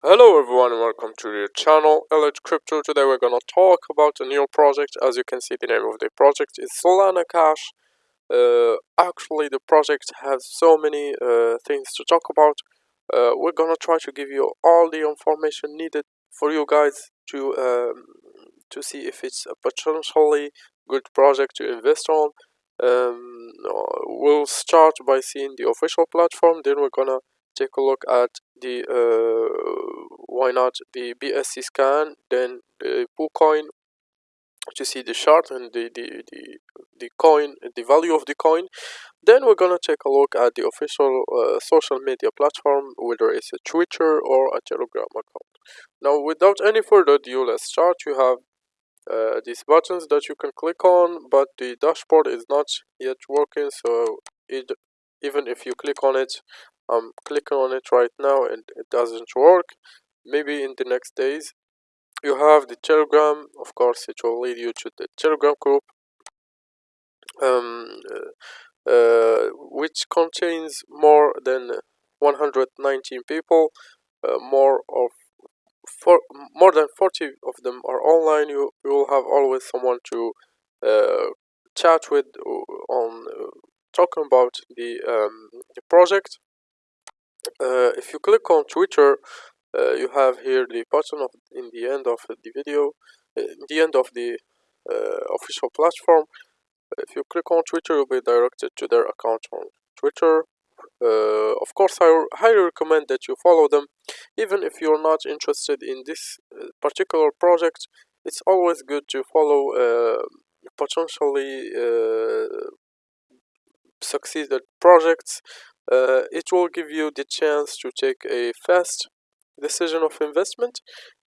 Hello everyone and welcome to the channel Elite Crypto. Today we're gonna talk about a new project. As you can see the name of the project is Solana Cash. Uh, actually the project has so many uh, things to talk about. Uh, we're gonna try to give you all the information needed for you guys to um, to see if it's a potentially good project to invest on. Um, we'll start by seeing the official platform, then we're gonna take a look at the uh, why not the BSC scan, then the PooCoin to see the chart and the, the, the, the coin, the value of the coin. Then we're gonna take a look at the official uh, social media platform, whether it's a Twitter or a Telegram account. Now, without any further ado, let's start. You have uh, these buttons that you can click on, but the dashboard is not yet working. So it, even if you click on it, I'm clicking on it right now and it doesn't work. Maybe in the next days. You have the Telegram, of course, it will lead you to the Telegram group, um, uh, uh, which contains more than 119 people. Uh, more of for more than 40 of them are online. You you will have always someone to uh, chat with on uh, talking about the um, the project. Uh, if you click on Twitter, uh, you have here the button of in the end of the video, uh, in the end of the uh, official platform. If you click on Twitter, you'll be directed to their account on Twitter. Uh, of course, I highly recommend that you follow them, even if you're not interested in this particular project. It's always good to follow potentially succeeded projects uh, it will give you the chance to take a fast decision of investment.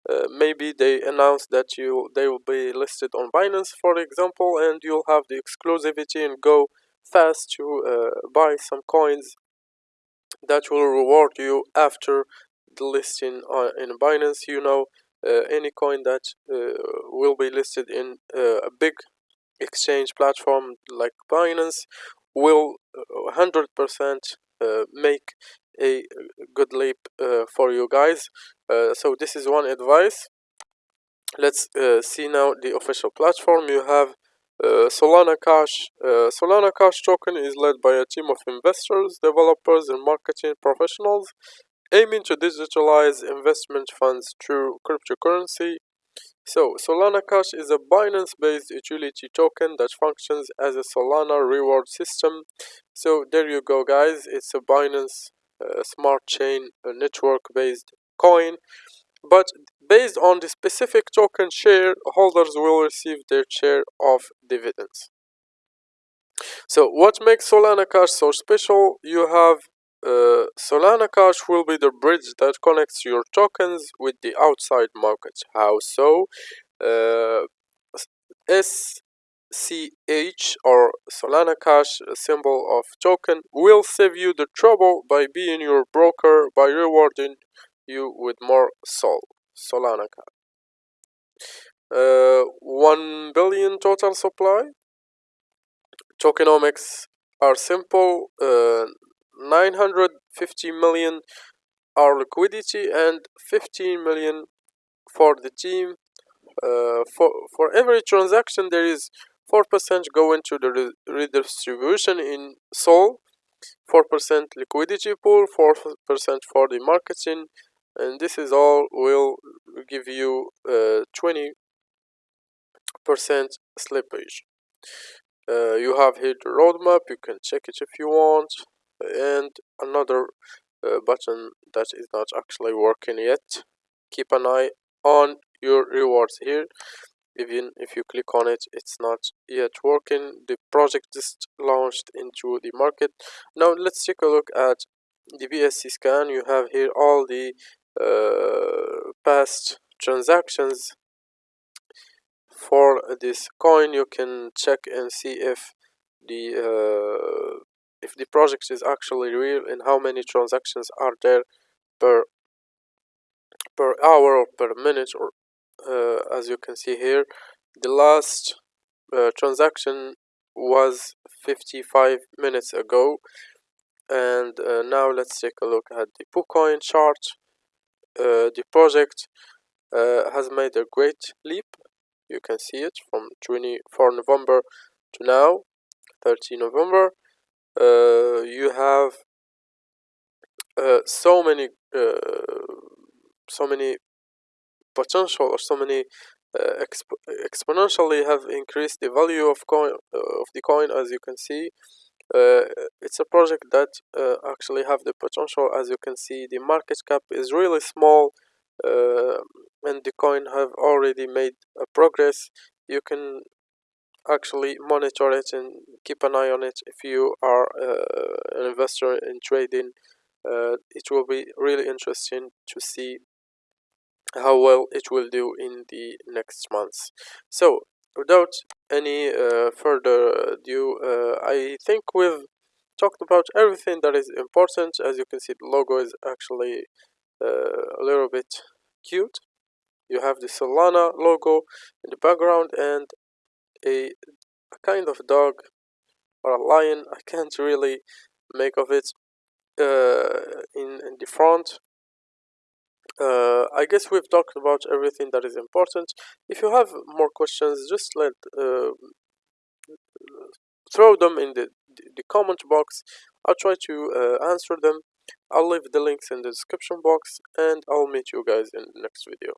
Uh, maybe they announce that you they will be listed on Binance, for example, and you'll have the exclusivity and go fast to uh, buy some coins that will reward you after the listing on, in Binance. You know, uh, any coin that uh, will be listed in uh, a big exchange platform like Binance will 100% uh, make a good leap uh, for you guys uh, so this is one advice let's see now the official platform you have uh, Solana Cash. Uh, Solana Cash token is led by a team of investors, developers, and marketing professionals aiming to digitalize investment funds through cryptocurrency. So, Solana Cash is a Binance based utility token that functions as a Solana reward system. So there you go guys. It's a binance uh, smart chain network based coin. But based on the specific token shareholders will receive their share of dividends. So what makes solana cash so special? You have uh, solana cash will be the bridge that connects your tokens with the outside market how so uh, S CH or Solana Cash symbol of token will save you the trouble by being your broker by rewarding you with more Sol Solana Cash. Uh, 1 billion total supply. Tokenomics are simple. Uh, 950 million are liquidity and 15 million for the team. Uh, for for every transaction there is 4% going to the re redistribution in Sol, 4% liquidity pool, 4% for the marketing, and this is all will give you 20% uh, slippage. Uh, you have here the roadmap, you can check it if you want, and another uh, button that is not actually working yet. Keep an eye on your rewards here. Even if you click on it it's not yet working. The project just launched into the market. Now let's take a look at the BSC scan. You have here all the uh, past transactions for this coin. You can check and see if the uh, if the project is actually real and how many transactions are there per per hour or per minute or uh, as you can see here the last uh, transaction was 55 minutes ago. And uh, now let's take a look at the PooCoin chart. Uh, the project uh, has made a great leap. You can see it from 24 November to now 30 November uh, you have uh, so many uh, so many potential or so many uh, exp exponentially have increased the value of coin uh, of the coin as you can see. It's a project that actually have the potential. As you can see the market cap is really small and the coin have already made a progress. You can actually monitor it and keep an eye on it. If you are uh, an investor in trading uh, it will be really interesting to see how well it will do in the next months. So without any uh, further ado uh, i think we've talked about everything that is important. As you can see the logo is actually uh, a little bit cute. You have the solana logo in the background and a, a kind of dog or a lion i can't really make of it uh, in, in the front uh, I guess we've talked about everything that is important. If you have more questions, just let uh, throw them in the, the comment box. I'll try to uh, answer them. I'll leave the links in the description box and I'll meet you guys in the next video.